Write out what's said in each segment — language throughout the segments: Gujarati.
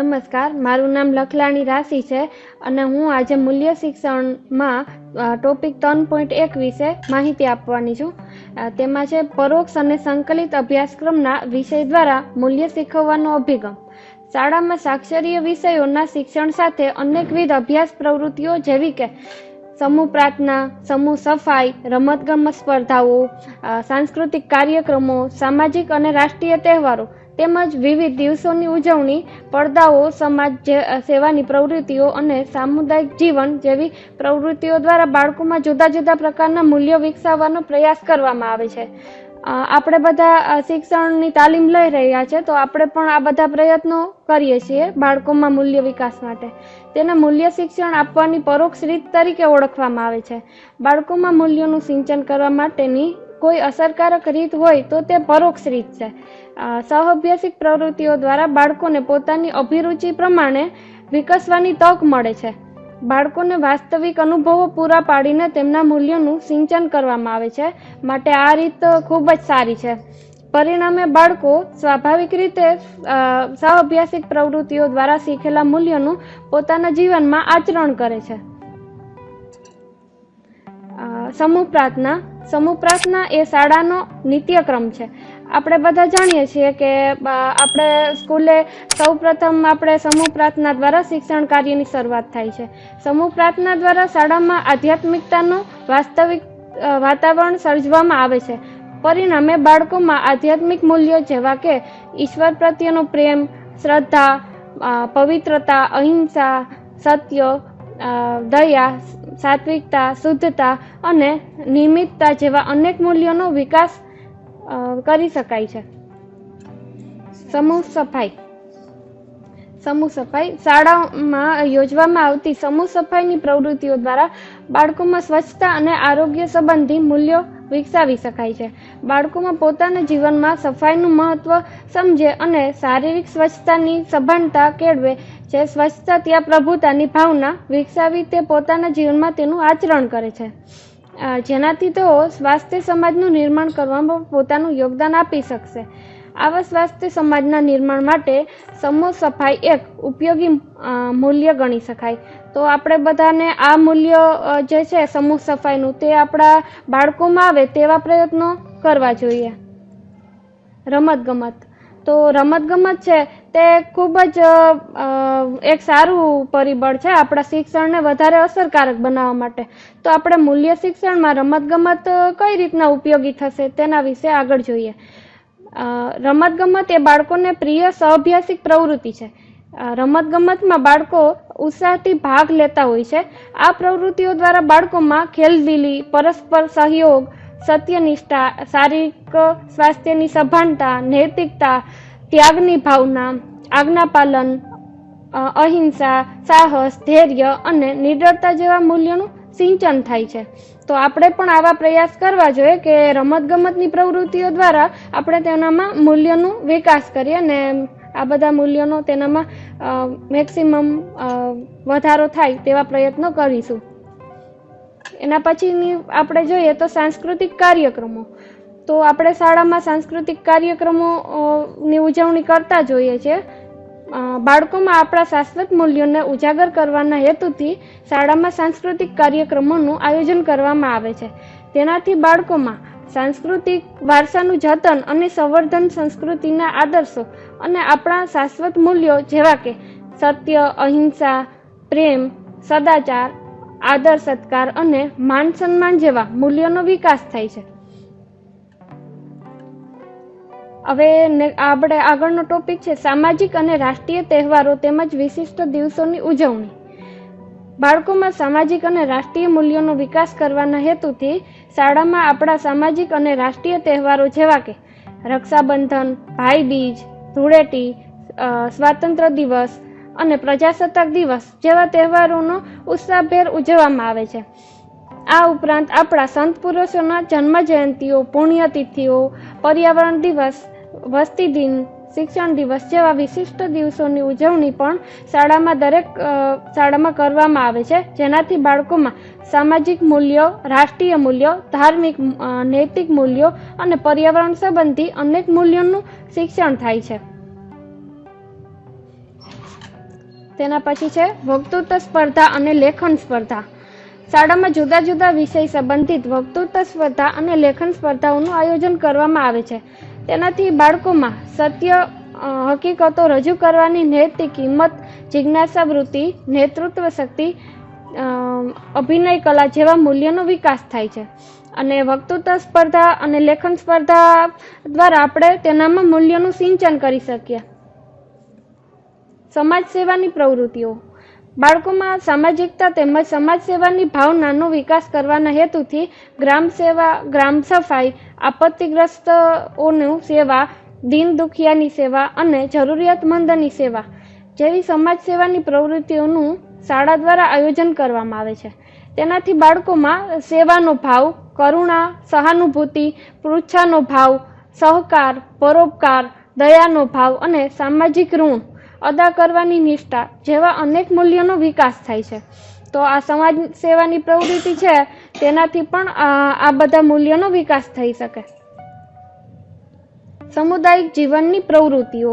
નમસ્કાર, મારું નામ લખલાણી રાશિ છે અને હું આજે મૂલ્ય શિક્ષણમાં ટોપિક ત્રણ પોઈન્ટ એક વિશે માહિતી આપવાની છું. તેમાં છે, પરોક્ષ અને સંકલિત અભ્યાસક્રમના વિષય દ્વારા મૂલ્ય શીખવવાનો અભિગમ. શાળામાં સાક્ષરીય વિષયોના શિક્ષણ સાથે અનેકવિધ અભ્યાસ પ્રવૃત્તિઓ જેવી કે સમૂહ પ્રાર્થના, સમૂહ સફાઈ, રમતગમત સ્પર્ધાઓ સાંસ્કૃતિક કાર્યક્રમો, સામાજિક અને રાષ્ટ્રીય તહેવારો તેમજ વિવિધ દિવસોની ઉજવણી, પડદાઓ, સમાજ સેવાની પ્રવૃત્તિઓ અને સામુદાયિક જીવન જેવી પ્રવૃત્તિઓ દ્વારા બાળકોમાં જુદા જુદા પ્રકારના મૂલ્યો વિકસાવવાનો પ્રયાસ કરવામાં આવે છે. આપણે બધા શિક્ષણની તાલીમ લઈ રહ્યા છે, તો આપણે પણ આ બધા પ્રયત્નો કરીએ છીએ બાળકોમાં મૂલ્ય વિકાસ માટે. તેને મૂલ્ય શિક્ષણ આપવાની પરોક્ષ રીત તરીકે ઓળખવામાં આવે છે. બાળકોમાં મૂલ્યોનું સિંચન કરવા માટેની કોઈ અસરકારક રીત હોય તો તે પરોક્ષ રીત છે. સહઅભ્યાસિક પ્રવૃત્તિઓ દ્વારા બાળકોને પોતાની અભિરુચિ પ્રમાણે વિકસવાની તક મળે છે. બાળકોને વાસ્તવિક અનુભવો પૂરા પાડીને તેમના મૂલ્યોનું સિંચન કરવામાં આવે છે, માટે આ રીત ખૂબ જ સારી છે. પરિણામે બાળકો સ્વાભાવિક રીતે સહઅભ્યાસિક પ્રવૃત્તિઓ દ્વારા શીખેલા મૂલ્યોનું પોતાના જીવનમાં આચરણ કરે છે. સમૂહ પ્રાર્થના સમૂહ પ્રાર્થના એ શાળાનો નિત્યક્રમ છે. આપણે બધા જાણીએ છીએ કે આપણે સ્કૂલે સૌપ્રથમ આપણે સમૂહ પ્રાર્થના દ્વારા શિક્ષણ કાર્યની શરૂઆત થાય છે. સમૂહ પ્રાર્થના દ્વારા શાળામાં આધ્યાત્મિકતાનું વાસ્તવિક વાતાવરણ સર્જવામાં આવે છે. પરિણામે બાળકોમાં આધ્યાત્મિક મૂલ્યો જેવા કે ઈશ્વર પ્રત્યેનો પ્રેમ, શ્રદ્ધા પવિત્રતા, અહિંસા, સત્ય દયા, સાત્વિકતા, શુદ્ધતા અને નિયમિતતા જેવા અનેક મૂલ્યોનો વિકાસ કરી શકાય છે. સમૂહ સફાઈ. સમૂહ સફાઈ શાળામાં યોજવામાં આવતી સમૂહ સફાઈની પ્રવૃત્તિઓ દ્વારા બાળકોમાં સ્વચ્છતા અને આરોગ્ય સંબંધી મૂલ્યો વિકસાવી શકાય છે. બાળકોમાં પોતાના જીવનમાં સફાઈનું મહત્વ સમજે અને શારીરિક સ્વચ્છતાની સભાનતા કેળવે. જે સ્વચ્છતા ત્યાં પ્રભુતાની ભાવના વિકસાવી તે પોતાના જીવનમાં તેનું આચરણ કરે છે. જેનાથી તેઓ સ્વાસ્થ્ય સમાજનું નિર્માણ કરવામાં પોતાનું યોગદાન આપી શકશે. આવા સ્વાસ્થ્ય સમાજના નિર્માણ માટે સમૂહ સફાઈ એક ઉપયોગી મૂલ્ય ગણી શકાય. તો આપણે બધાને આ મૂલ્ય જે છે સમૂહ સફાઈનું તે આપણા બાળકોમાં આવે તેવા પ્રયત્નો કરવા જોઈએ. રમતગમત. તો રમતગમત છે તે ખૂબ જ એક સારું પરિબળ છે આપણા શિક્ષણને વધારે અસરકારક બનાવવા માટે. તો આપણે મૂલ્ય શિક્ષણમાં રમતગમત કઈ રીતના ઉપયોગી થશે તેના વિશે આગળ જોઈએ. રમતગમત એ બાળકોને પ્રિય સહઅભ્યાસિક પ્રવૃત્તિ છે. રમતગમતમાં બાળકો ઉત્સાહથી ભાગ લેતા હોય છે. આ પ્રવૃત્તિઓ દ્વારા બાળકોમાં ખેલદિલી, પરસ્પર સહયોગ, સત્યનિષ્ઠા, શારીરિક સ્વાસ્થ્યની સભાનતા, નૈતિકતા, ત્યાગની ભાવના આજ્ઞાપાલન અહિંસા, સાહસ, ધૈર્ય અને નિડરતા જેવા મૂલ્યોનું સિંચન થાય છે. તો આપણે પણ આવા પ્રયાસ કરવા જોઈએ કે રમતગમતની પ્રવૃત્તિઓ દ્વારા આપણે તેનામાં મૂલ્યનો વિકાસ કરીએ અને આ બધા મૂલ્યોનો તેનામાં મેક્સિમમ વધારો થાય તેવા પ્રયત્નો કરીશું. એના પછીની આપણે જોઈએ તો સાંસ્કૃતિક કાર્યક્રમો. તો આપણે શાળામાં સાંસ્કૃતિક કાર્યક્રમો ની ઉજવણી કરતા જોઈએ છીએ બાળકોમાં આપણા શાશ્વત મૂલ્યોને ઉજાગર કરવાના હેતુથી શાળામાં સાંસ્કૃતિક કાર્યક્રમોનું આયોજન કરવામાં આવે છે. તેનાથી બાળકોમાં સાંસ્કૃતિક વારસાનું જતન અને સંવર્ધન સંસ્કૃતિના આદર્શો અને આપણા શાશ્વત મૂલ્યો જેવા કે સત્ય, અહિંસા, પ્રેમ, સદાચાર, આદર, સત્કાર અને માન સન્માન જેવા મૂલ્યોનો વિકાસ થાય છે. હવે આપણે આગળનો ટોપિક છે, સામાજિક અને રાષ્ટ્રીય તહેવારો તેમજ વિશિષ્ટ દિવસોની ઉજવણી. બાળકોમાં સામાજિક અને રાષ્ટ્રીય મૂલ્યોનો વિકાસ કરવાના હેતુથી શાળામાં આપણા સામાજિક અને રાષ્ટ્રીય તહેવારો જેવા કે રક્ષાબંધન, ભાઈબીજ, ધૂળેટી સ્વાતંત્ર્ય દિવસ અને પ્રજાસત્તાક દિવસ જેવા તહેવારોનો ઉત્સાહભેર ઉજવવામાં આવે છે. આ ઉપરાંત આપણા સંત પુરુષોના જન્મ જયંતિઓ પુણ્યતિથિઓ, પર્યાવરણ દિવસ, વસ્તી દિન, શિક્ષણ દિવસ જેવા વિશિષ્ટ દિવસોની ઉજવણી પણ શાળામાં દરેક શાળામાં કરવામાં આવે છે. જેનાથી બાળકોમાં સામાજિક મૂલ્યો, રાષ્ટ્રીય મૂલ્યો, ધાર્મિક નૈતિક મૂલ્યો અને પર્યાવરણ સંબંધી અનેક મૂલ્યોનું શિક્ષણ થાય છે. તેના પછી છે, વક્તૃત્વ સ્પર્ધા અને લેખન સ્પર્ધા. શાળામાં જુદા જુદા વિષય સંબંધિત વક્તૃત્વ સ્પર્ધા અને લેખન સ્પર્ધાઓનું આયોજન કરવામાં આવે છે. તેનાથી બાળકોમાં સત્ય હકીકતો રજૂ કરવાની નૈતિક હિંમત જિજ્ઞાસા વૃત્તિ, નેતૃત્વ શક્તિ અભિનય કલા જેવા મૂલ્યોનો વિકાસ થાય છે. અને વક્તૃત્વ સ્પર્ધા અને લેખન સ્પર્ધા દ્વારા આપણે તેનામાં મૂલ્યોનું સિંચન કરી શકીએ. સમાજ સેવાની પ્રવૃત્તિઓ. બાળકોમાં સામાજિકતા તેમજ સમાજ સેવાની ભાવનાનો વિકાસ કરવાના હેતુથી ગ્રામ સેવા, ગ્રામ સફાઈ આપત્તિગ્રસ્તઓનું સેવા, દીન દુખિયાની સેવા અને જરૂરિયાતમંદની સેવા જેવી સમાજ સેવાની પ્રવૃત્તિઓનું શાળા દ્વારા આયોજન કરવામાં આવે છે. તેનાથી બાળકોમાં સેવાનો ભાવ, કરુણા, સહાનુભૂતિ, પૃચ્છાનો ભાવ, સહકાર, પરોપકાર, દયાનો ભાવ અને સામાજિક ઋણ અદા કરવાની નિષ્ઠા જેવા અનેક મૂલ્યોનો વિકાસ થાય છે. તો આ સમાજ સેવાની પ્રવૃત્તિ છે, તેનાથી પણ આ બધા મૂલ્યોનો વિકાસ થઈ શકે. સામુદાયિક જીવનની પ્રવૃત્તિઓ.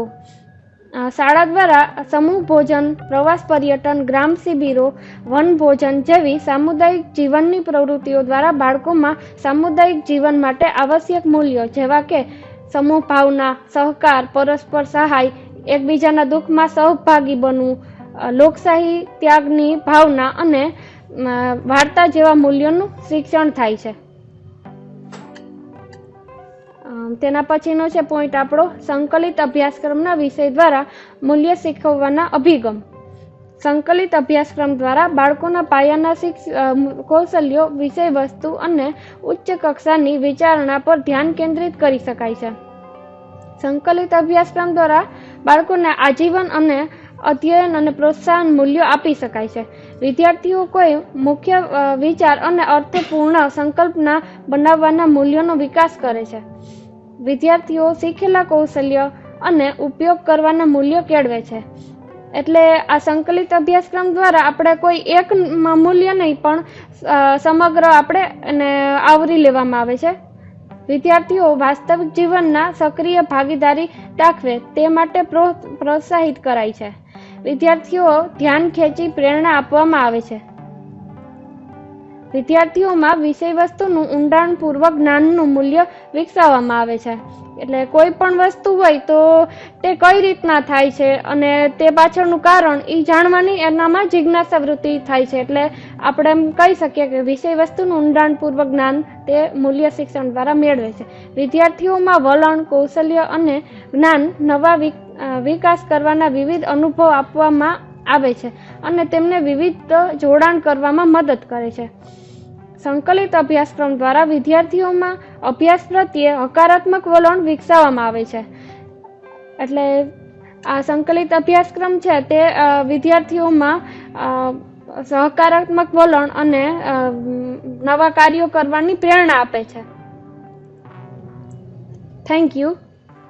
શાળા દ્વારા સમૂહ ભોજન, પ્રવાસ પર્યટન, ગ્રામ શિબિરો, વન ભોજન જેવી સામુદાયિક જીવનની પ્રવૃત્તિઓ દ્વારા બાળકોમાં સામુદાયિક જીવન માટે આવશ્યક મૂલ્યો જેવા કે સમૂહ ભાવના, સહકાર, પરસ્પર સહાય એકબીજાના દુઃખમાં સહભાગી બનવું લોકશાહી ત્યાગની ભાવના અને વાર્તા જેવા મૂલ્યોનું શિક્ષણ થાય છે. તેના પછીનો છે પોઈન્ટ આપણો, સંકલિત અભ્યાસક્રમના વિષય દ્વારા મૂલ્ય શીખવવાના અભિગમ. સંકલિત અભ્યાસક્રમ દ્વારા બાળકોના પાયાના શિક્ષ કૌશલ્યો, વિષય વસ્તુ અને ઉચ્ચ કક્ષાની વિચારણા પર ધ્યાન કેન્દ્રિત કરી શકાય છે. સંકલિત અભ્યાસક્રમ દ્વારા બાળકોને આજીવન અને અધ્યયન અને પ્રોત્સાહન મૂલ્યો આપી શકાય છે. વિદ્યાર્થીઓ કોઈ મુખ્ય વિચાર અને અર્થપૂર્ણ સંકલ્પના બનાવવાના મૂલ્યોનો વિકાસ કરે છે. વિદ્યાર્થીઓ શીખેલા કૌશલ્ય અને ઉપયોગ કરવાના મૂલ્યો કેળવે છે. એટલે આ સંકલિત અભ્યાસક્રમ દ્વારા આપણે કોઈ એક મૂલ્ય નહીં પણ સમગ્ર આપણે એને આવરી લેવામાં આવે છે. વિદ્યાર્થીઓ વાસ્તવિક જીવનના સક્રિય ભાગીદારી દાખવે તે માટે પ્રોત્સાહિત કરાય છે. વિદ્યાર્થીઓ ધ્યાન ખેંચી પ્રેરણા આપવામાં આવે છે. વિદ્યાર્થીઓમાં વિષય વસ્તુનું ઊંડાણપૂર્વક જ્ઞાનનું મૂલ્ય વિકસાવવામાં આવે છે. એટલે કોઈ પણ વસ્તુ હોય તો તે કઈ રીતના થાય છે અને તે પાછળનું કારણ એ જાણવાની એનામાં જિજ્ઞાસા વૃત્તિ થાય છે. એટલે આપણે એમ કહી શકીએ કે વિષય વસ્તુનું ઊંડાણપૂર્વક જ્ઞાન તે મૂલ્ય શિક્ષણ દ્વારા મેળવે છે. વિદ્યાર્થીઓમાં વલણ, કૌશલ્ય અને જ્ઞાન નવા વિક- વિકાસ કરવાના વિવિધ અનુભવ આપવામાં આવે છે અને તેમને વિવિધ જોડાણ કરવામાં મદદ કરે છે. સંકલિત અભ્યાસક્રમ દ્વારા વિદ્યાર્થીઓમાં અભ્યાસ પ્રત્યે હકારાત્મક વલણ વિકસાવવામાં આવે છે. એટલે આ સંકલિત અભ્યાસક્રમ છે તે વિદ્યાર્થીઓમાં સહકારાત્મક વલણ અને નવા કાર્યો કરવાની પ્રેરણા આપે છે. Thank you